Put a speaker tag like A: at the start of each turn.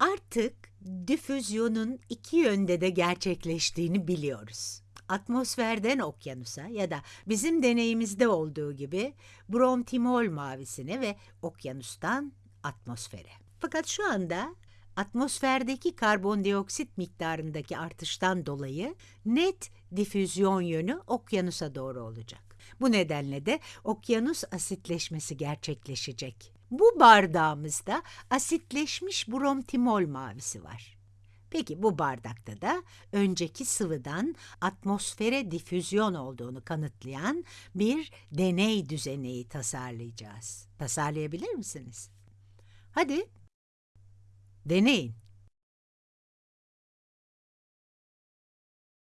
A: Artık difüzyonun iki yönde de gerçekleştiğini biliyoruz. Atmosferden okyanusa ya da bizim deneyimizde olduğu gibi brontimol mavisine ve okyanustan atmosfere. Fakat şu anda atmosferdeki karbondioksit miktarındaki artıştan dolayı net difüzyon yönü okyanusa doğru olacak. Bu nedenle de okyanus asitleşmesi gerçekleşecek. Bu bardağımızda asitleşmiş bromtimol mavisi var. Peki bu bardakta da önceki sıvıdan atmosfere difüzyon olduğunu kanıtlayan bir deney düzeneği tasarlayacağız. Tasarlayabilir misiniz? Hadi. Deneyin.